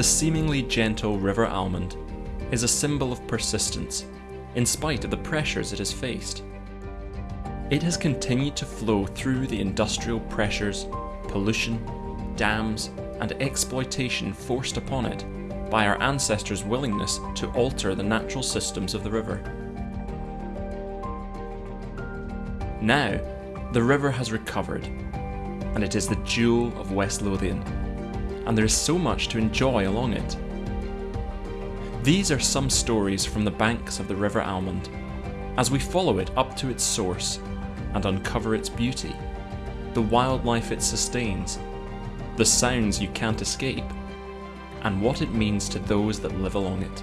The seemingly gentle River Almond is a symbol of persistence, in spite of the pressures it has faced. It has continued to flow through the industrial pressures, pollution, dams, and exploitation forced upon it by our ancestors' willingness to alter the natural systems of the river. Now, the river has recovered, and it is the jewel of West Lothian, and there is so much to enjoy along it. These are some stories from the banks of the River Almond, as we follow it up to its source and uncover its beauty, the wildlife it sustains, the sounds you can't escape, and what it means to those that live along it.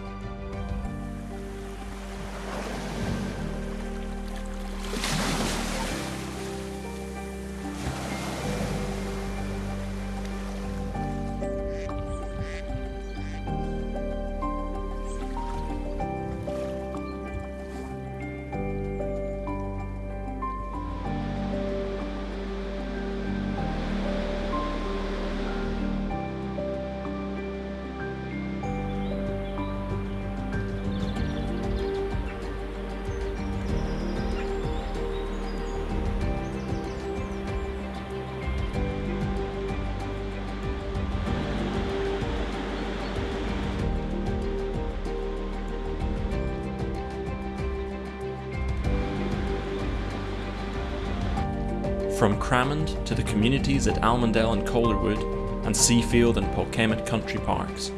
From Cramond to the communities at Almondell and Calderwood, and Seafield and Polkemmet country parks,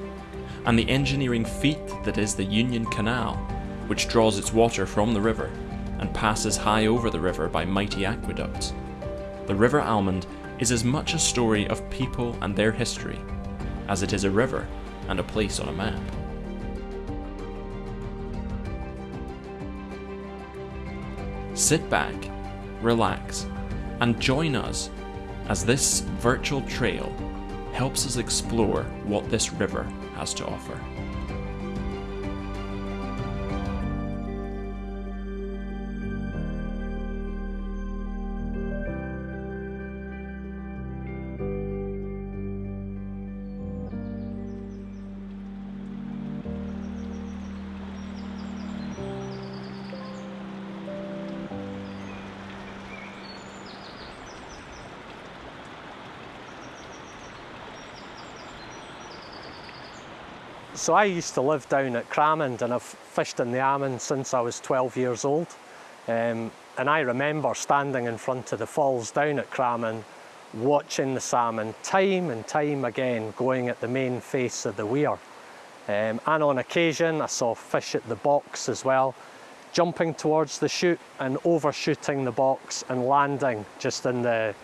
and the engineering feat that is the Union Canal, which draws its water from the river and passes high over the river by mighty aqueducts. The River Almond is as much a story of people and their history as it is a river and a place on a map. Sit back, relax, and join us as this virtual trail helps us explore what this river has to offer. So I used to live down at Cramond and I've fished in the Almond since I was 12 years old. Um, and I remember standing in front of the falls down at Cramond watching the salmon time and time again going at the main face of the weir. Um, and on occasion I saw fish at the box as well, jumping towards the chute and overshooting the box and landing just in the,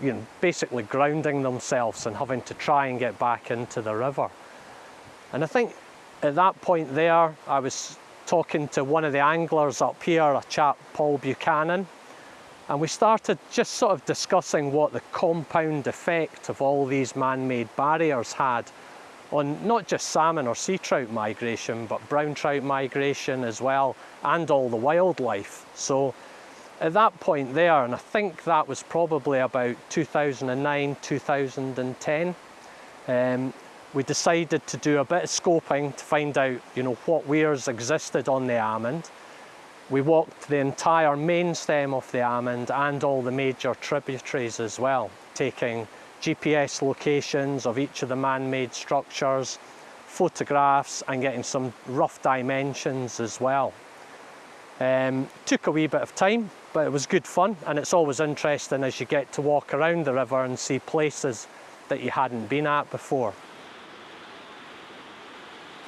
you know, basically grounding themselves and having to try and get back into the river. And I think at that point there, I was talking to one of the anglers up here, a chap, Paul Buchanan, and we started just sort of discussing what the compound effect of all these man-made barriers had on not just salmon or sea trout migration, but brown trout migration as well, and all the wildlife. So at that point there, and I think that was probably about 2009, 2010, um, we decided to do a bit of scoping to find out you know what weirs existed on the Almond. We walked the entire main stem of the Almond and all the major tributaries as well, taking GPS locations of each of the man-made structures, photographs and getting some rough dimensions as well. Um, took a wee bit of time, but it was good fun and it's always interesting as you get to walk around the river and see places that you hadn't been at before.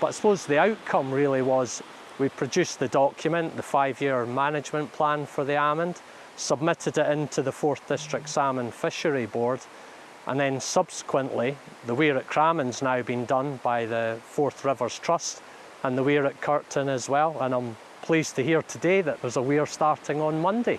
But I suppose the outcome really was we produced the document, the five-year management plan for the Almond, submitted it into the Forth District Salmon Fishery Board, and then subsequently the weir at Cramond's now been done by the Forth Rivers Trust and the weir at Curtin as well, and I'm pleased to hear today that there's a weir starting on Monday.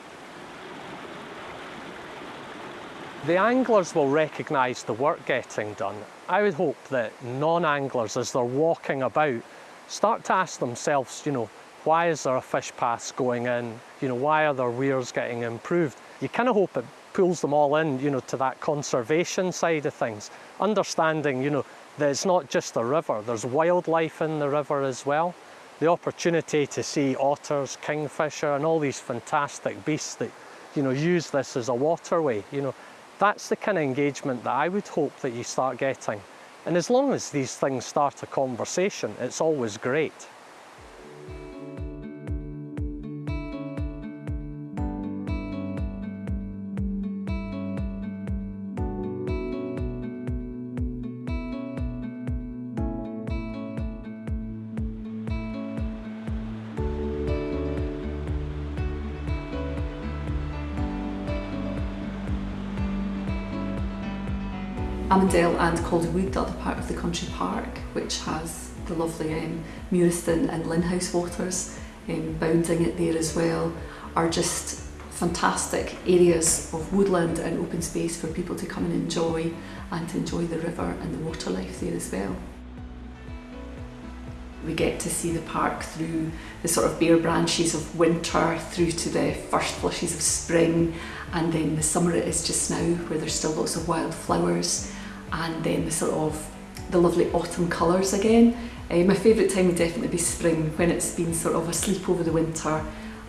The anglers will recognise the work getting done I would hope that non-anglers, as they're walking about, start to ask themselves, you know, why is there a fish pass going in? You know, why are their weirs getting improved? You kind of hope it pulls them all in, you know, to that conservation side of things. Understanding, you know, There's not just a river, there's wildlife in the river as well. The opportunity to see otters, kingfisher and all these fantastic beasts that you know use this as a waterway, you know, that's the kind of engagement that I would hope that you start getting. And as long as these things start a conversation, it's always great. Almondell and Calderwood are the part of the country park which has the lovely um, Murieston and Linhouse waters um, bounding it there as well are just fantastic areas of woodland and open space for people to come and enjoy and to enjoy the river and the water life there as well. We get to see the park through the sort of bare branches of winter through to the first flushes of spring and then the summer it is just now where there's still lots of wild flowers and then the sort of the lovely autumn colours again. Uh, my favourite time would definitely be spring when it's been sort of asleep over the winter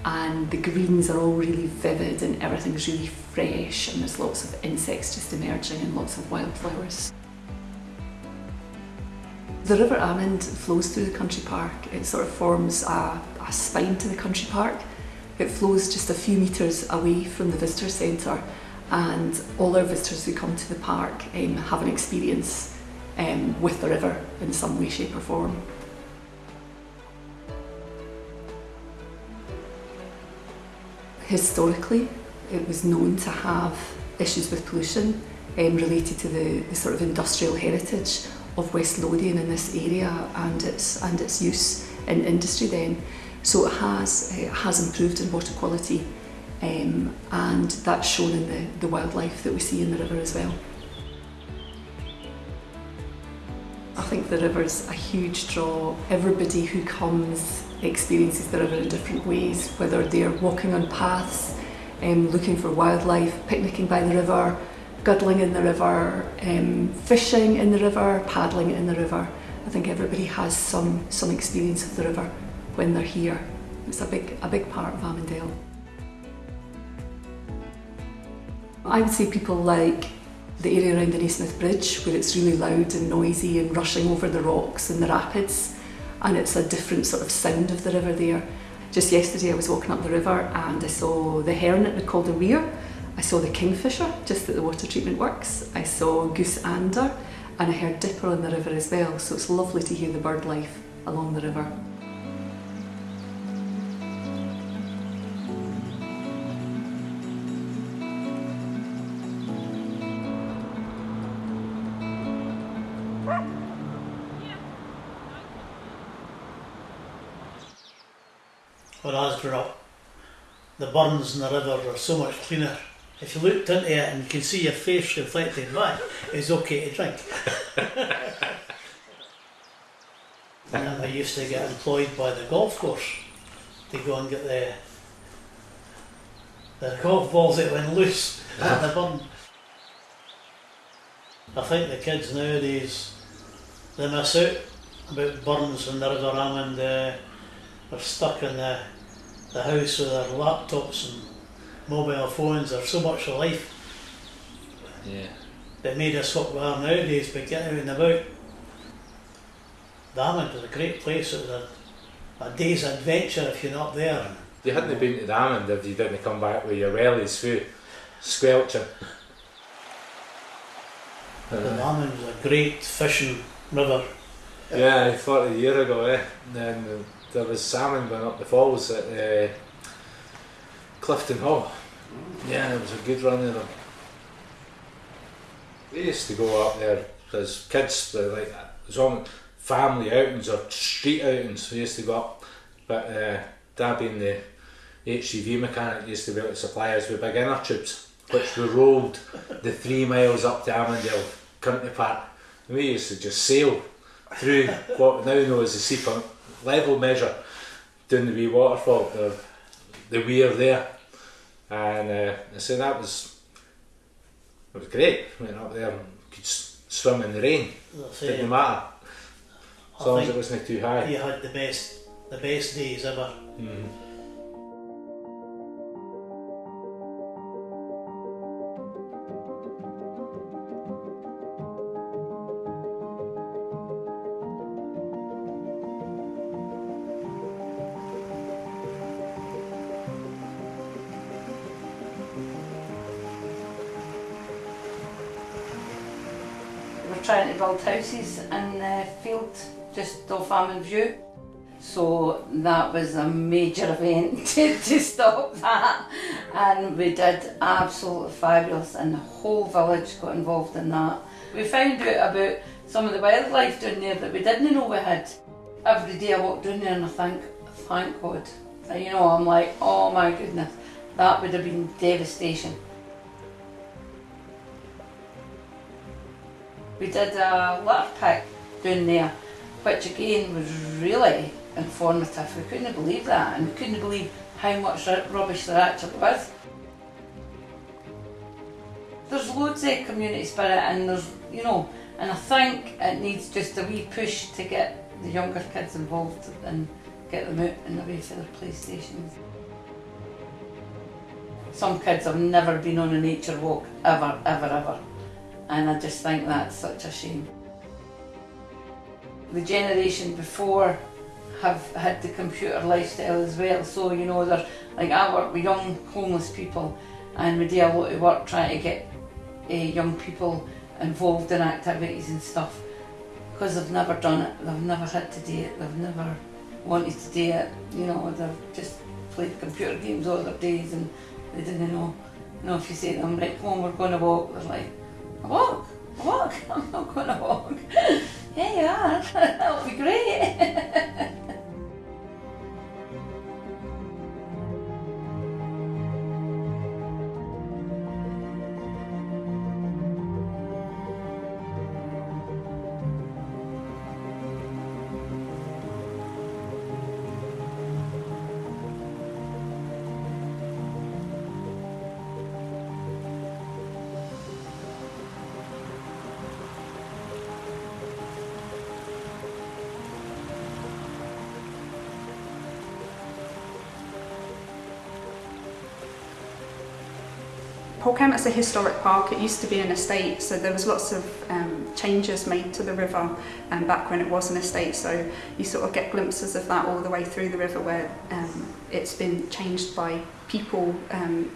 and the greens are all really vivid and everything's really fresh and there's lots of insects just emerging and lots of wildflowers. The River Almond flows through the country park. It sort of forms a, a spine to the country park. It flows just a few metres away from the visitor centre and all our visitors who come to the park um, have an experience um, with the river in some way, shape or form. Historically, it was known to have issues with pollution um, related to the, the sort of industrial heritage of West Lothian in this area and its and its use in industry then. So it has it has improved in water quality um, and that's shown in the, the wildlife that we see in the river as well. I think the river's a huge draw. Everybody who comes experiences the river in different ways, whether they're walking on paths, um, looking for wildlife, picnicking by the river, guddling in the river, um, fishing in the river, paddling in the river. I think everybody has some, some experience of the river when they're here. It's a big, a big part of Almondell. I would say people like the area around the Nasmyth Bridge where it's really loud and noisy and rushing over the rocks and the rapids and it's a different sort of sound of the river there. Just yesterday I was walking up the river and I saw the heron at the Weir, I saw the kingfisher just at the water treatment works, I saw goosander and I heard dipper on the river as well so it's lovely to hear the bird life along the river. Where I grew up, the burns in the river are so much cleaner. If you looked into it and you can see your face reflected back, it's okay to drink. and I used to get employed by the golf course to go and get the the golf balls that went loose at the burn. I think the kids nowadays they miss out about burns in the River Almond. Uh, they're stuck in the, the house with their laptops and mobile phones. There's so much of life Yeah. that made us what we are nowadays, but get out and about. Damon was a great place. It was a, a day's adventure if you're not there. You hadn't been to Damond if you didn't come back with your wellies through squelching. The Damon was a great fishing river. Yeah, 40 year ago, eh? Then uh, there was salmon going up the falls at uh, Clifton Hall. Yeah, it was a good run of them. We used to go up there as kids, like was on family outings or street outings. We used to go up, but uh, Dad being the HGV mechanic used to be able to supply us with big inner tubes, which we rolled the three miles up to Almondell Country Park. And we used to just sail through what we now know as the Seapunt level measure down the wee waterfall, the, the weir there. And uh, I said that was it was great. Went up there and could s- swim in the rain. As Didn't matter. As I long as it wasn't too high. You had the best, the best days ever. Mhm. We off Almond View. So that was a major event to, to stop that. And we did absolutely fabulous and the whole village got involved in that. We found out about some of the wildlife down there that we didn't know we had. Every day I walk down there and I think, thank God. And, you know, I'm like, oh my goodness, that would have been devastation. We did a litter pick down there, which again was really informative. We couldn't believe that, and we couldn't believe how much ru- rubbish there actually was. There's loads of community spirit, and there's, you know, and I think it needs just a wee push to get the younger kids involved and get them out and away for their playstations. Some kids have never been on a nature walk, ever, ever, ever. And I just think that's such a shame. The generation before have had the computer lifestyle as well, so you know, they're like I work with young homeless people and we do a lot of work trying to get uh, young people involved in activities and stuff because they've never done it, they've never had to do it, they've never wanted to do it, you know, they've just played computer games all their days and they didn't know. You know, if you say to them, right, come on, we're going to walk, they're like, walk? Walk? I'm not going to walk. yeah, are. that would be great. Holkham is a historic park. It used to be an estate, so there was lots of um, changes made to the river um, back when it was an estate. So you sort of get glimpses of that all the way through the river where um, it's been changed by people um,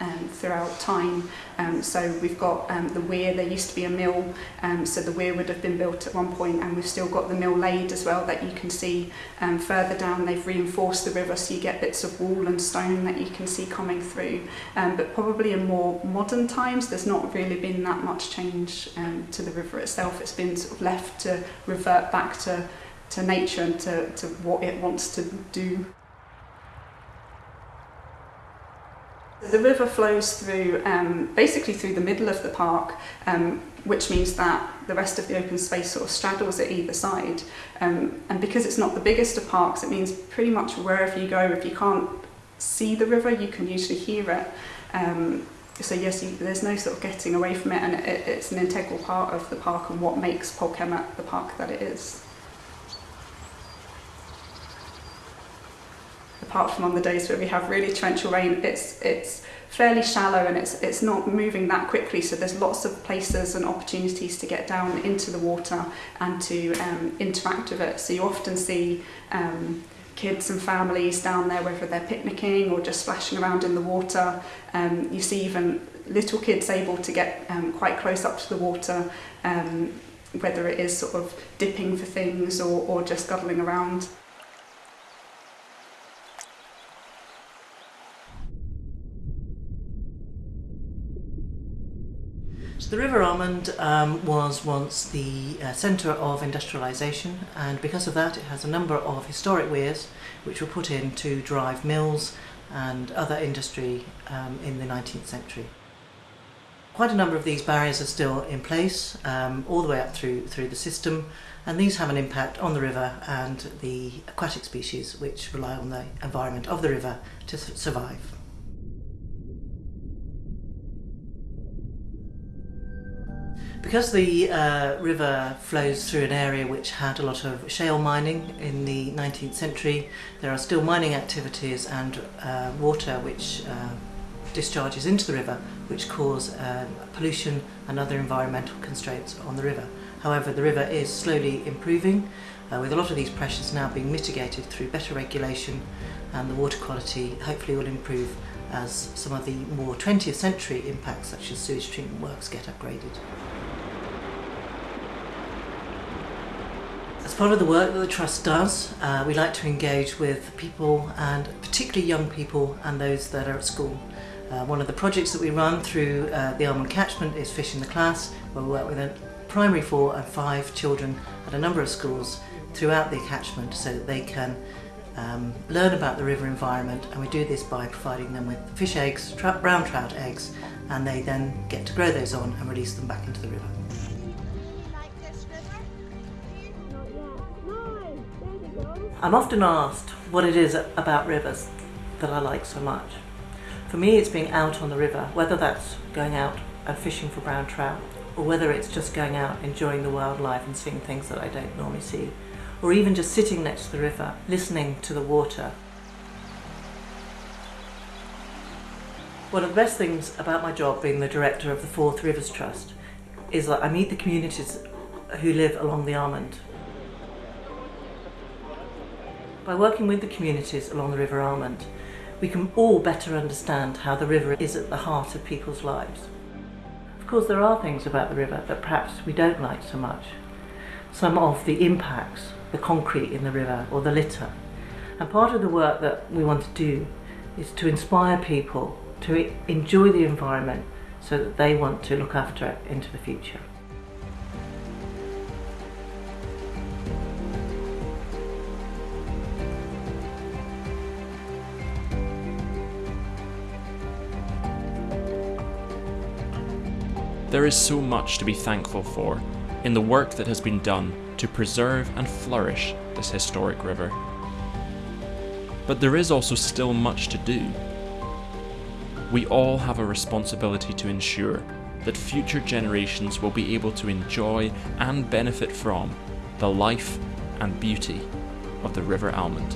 um, throughout time. Um, so we've got um, the weir, there used to be a mill, um, so the weir would have been built at one point and we've still got the mill laid as well that you can see um, further down. They've reinforced the river so you get bits of wall and stone that you can see coming through. Um, but probably in more modern times there's not really been that much change um, to the river itself. It's been sort of left to revert back to to nature and to, to what it wants to do. The river flows through, um, basically through the middle of the park, um, which means that the rest of the open space sort of straddles at either side. Um, and because it's not the biggest of parks, it means pretty much wherever you go, if you can't see the river, you can usually hear it. Um, so yes, you, there's no sort of getting away from it, and it, it's an integral part of the park and what makes Polkemmet the park that it is. Apart from on the days where we have really torrential rain, it's it's fairly shallow and it's it's not moving that quickly. So there's lots of places and opportunities to get down into the water and to um, interact with it. So you often see um, kids and families down there, whether they're picnicking or just splashing around in the water. Um, you see even little kids able to get um, quite close up to the water. Um, whether it is sort of dipping for things or, or just scuttling around. The River Almond um, was once the uh, centre of industrialisation and because of that it has a number of historic weirs which were put in to drive mills and other industry um, in the 19th century. Quite a number of these barriers are still in place um, all the way up through, through the system and these have an impact on the river and the aquatic species which rely on the environment of the river to survive. Because the uh, river flows through an area which had a lot of shale mining in the 19th century, there are still mining activities and uh, water which uh, discharges into the river which cause uh, pollution and other environmental constraints on the river. However, the river is slowly improving uh, with a lot of these pressures now being mitigated through better regulation and the water quality hopefully will improve as some of the more 20th century impacts such as sewage treatment works get upgraded. Part of the work that the Trust does, uh, we like to engage with people and particularly young people and those that are at school. Uh, one of the projects that we run through uh, the Almond catchment is Fish in the Class, where we work with primary four and five children at a number of schools throughout the catchment so that they can um, learn about the river environment and we do this by providing them with fish eggs, brown trout eggs and they then get to grow those on and release them back into the river. I'm often asked what it is about rivers that I like so much. For me it's being out on the river, whether that's going out and fishing for brown trout or whether it's just going out enjoying the wildlife and seeing things that I don't normally see or even just sitting next to the river, listening to the water. One of the best things about my job being the director of the Forth Rivers Trust is that I meet the communities who live along the Almond. By working with the communities along the River Almond, we can all better understand how the river is at the heart of people's lives. Of course, there are things about the river that perhaps we don't like so much. Some of the impacts the concrete in the river or the litter. And part of the work that we want to do is to inspire people to enjoy the environment so that they want to look after it into the future. There is so much to be thankful for in the work that has been done to preserve and flourish this historic river. But there is also still much to do. We all have a responsibility to ensure that future generations will be able to enjoy and benefit from the life and beauty of the River Almond.